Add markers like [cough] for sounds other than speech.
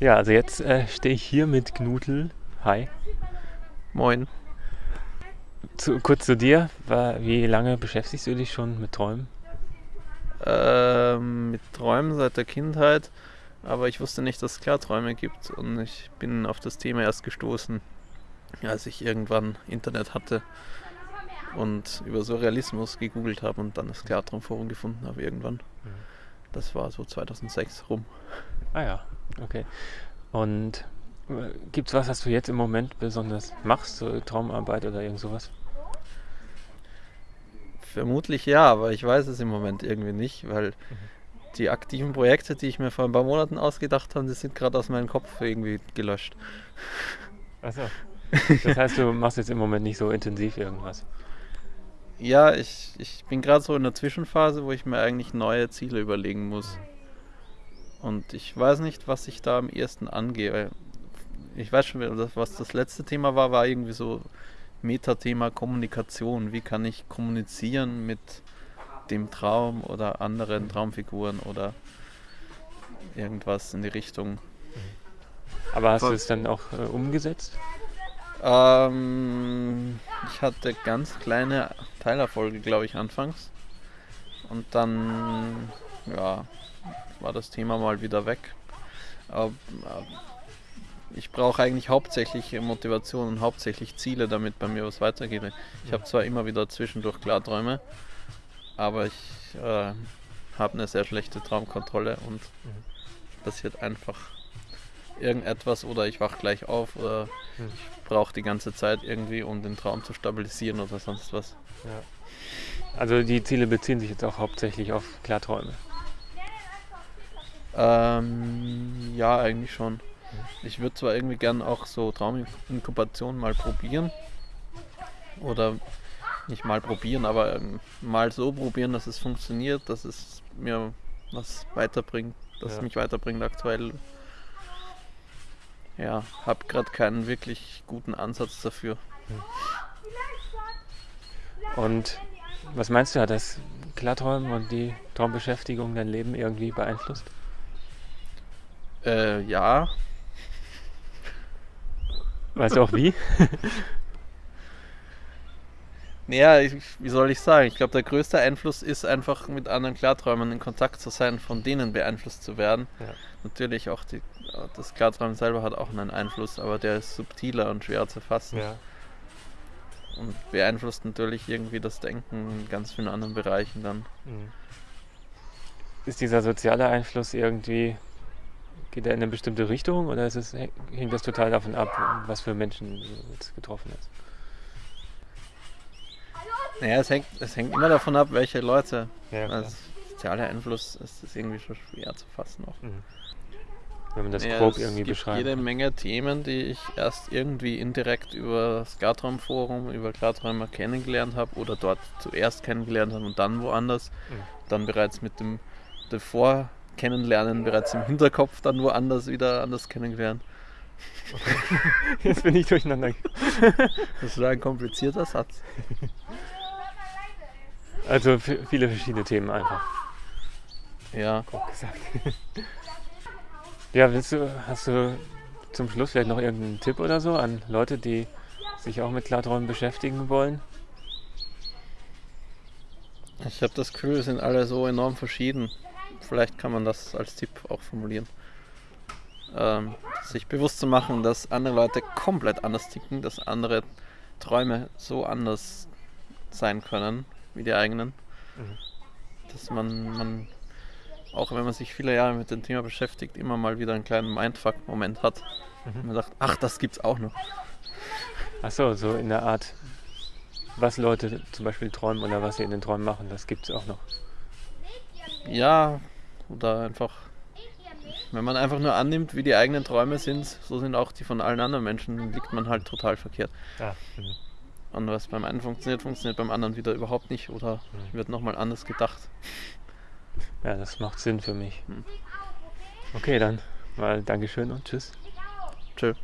Ja, also jetzt äh, stehe ich hier mit Knutel. Hi. Moin. Zu, kurz zu dir. Wie lange beschäftigst du dich schon mit Träumen? Ähm, mit Träumen seit der Kindheit, aber ich wusste nicht, dass es Klarträume gibt und ich bin auf das Thema erst gestoßen, als ich irgendwann Internet hatte und über Surrealismus gegoogelt habe und dann das Klartraumforum gefunden habe irgendwann. Das war so 2006 rum. Ah ja, okay. Und äh, gibt's was, was du jetzt im Moment besonders machst, so Traumarbeit oder irgend sowas? Vermutlich ja, aber ich weiß es im Moment irgendwie nicht, weil die aktiven Projekte, die ich mir vor ein paar Monaten ausgedacht habe, die sind gerade aus meinem Kopf irgendwie gelöscht. Achso. [laughs] Das heißt, du machst jetzt im Moment nicht so intensiv irgendwas. Ja, ich, ich bin gerade so in der Zwischenphase, wo ich mir eigentlich neue Ziele überlegen muss. Und ich weiß nicht, was ich da am ehesten angehe. Ich weiß schon, was das letzte Thema war, war irgendwie so Metathema Kommunikation. Wie kann ich kommunizieren mit dem Traum oder anderen Traumfiguren oder irgendwas in die Richtung. Aber hast du es dann auch äh, umgesetzt? Ähm, ich hatte ganz kleine Teilerfolge, glaube ich, anfangs. Und dann, ja, war das Thema mal wieder weg. Aber, äh, ich brauche eigentlich hauptsächlich Motivation und hauptsächlich Ziele, damit bei mir was weitergeht. Ich habe zwar immer wieder zwischendurch Klarträume, aber ich äh, habe eine sehr schlechte Traumkontrolle und passiert einfach irgendetwas oder ich wach gleich auf oder Hm. ich brauche die ganze Zeit irgendwie, um den Traum zu stabilisieren oder sonst was. Also die Ziele beziehen sich jetzt auch hauptsächlich auf Klarträume. Ähm, ja, eigentlich schon. Ich würde zwar irgendwie gern auch so Trauminkubation mal probieren. Oder nicht mal probieren, aber ähm, mal so probieren, dass es funktioniert, dass es mir was weiterbringt, dass Ja. es mich weiterbringt aktuell. Ja, hab gerade keinen wirklich guten Ansatz dafür. Und was meinst du, hat das Klarträumen und die Traumbeschäftigung dein Leben irgendwie beeinflusst? Äh, ja, Weißt du auch wie? [laughs] Naja, ich, wie soll ich sagen? Ich glaube, der größte Einfluss ist einfach mit anderen Klarträumern in Kontakt zu sein, von denen beeinflusst zu werden. Ja. Natürlich auch die, das Klarträumen selber hat auch einen Einfluss, aber der ist subtiler und schwerer zu fassen Ja. und beeinflusst natürlich irgendwie das Denken in ganz vielen anderen Bereichen dann. Mhm. Ist dieser soziale Einfluss irgendwie, geht er in eine bestimmte Richtung oder ist es, hängt das total davon ab, was für Menschen jetzt getroffen hast? Naja, es hängt, es hängt immer davon ab, welche Leute. Ja, Als sozialer Einfluss ist es irgendwie schon schwer zu fassen auch. Mhm. Wenn man das Ja, grob es irgendwie gibt beschreibt. jede Menge Themen, die ich erst irgendwie indirekt über das Klartraumforum, über Klarträumer kennengelernt habe oder dort zuerst kennengelernt habe und dann woanders. Mhm. Dann bereits mit dem davor Kennenlernen bereits im Hinterkopf dann woanders wieder anders kennengelernt. [laughs] Jetzt bin ich durcheinander. [laughs] Das war ein komplizierter Satz. Also viele verschiedene Themen einfach. Ja, Grob gesagt. [laughs] ja, willst du, hast du zum Schluss vielleicht noch irgendeinen Tipp oder so an Leute, die sich auch mit Klarträumen beschäftigen wollen? ich habe das Gefühl, wir sind alle so enorm verschieden. Vielleicht kann man das als Tipp auch formulieren. Ähm, sich bewusst zu machen, dass andere Leute komplett anders ticken, dass andere Träume so anders sein können wie die eigenen. Mhm. Dass man, man, auch wenn man sich viele Jahre mit dem Thema beschäftigt, immer mal wieder einen kleinen Mindfuck-Moment hat. Mhm. Und man sagt, ach, das gibt's auch noch. Achso, so in der Art, was Leute zum Beispiel träumen oder was sie in den Träumen machen, das gibt es auch noch. Ja, oder einfach, wenn man einfach nur annimmt, wie die eigenen Träume sind, so sind auch die von allen anderen Menschen, dann liegt man halt total verkehrt. Ja. Mhm. Und was beim einen funktioniert, funktioniert beim anderen wieder überhaupt nicht oder Mhm. wird nochmal anders gedacht. ja, das macht Sinn für mich. Hm. Okay, dann mal Dankeschön und tschüss. Tschö.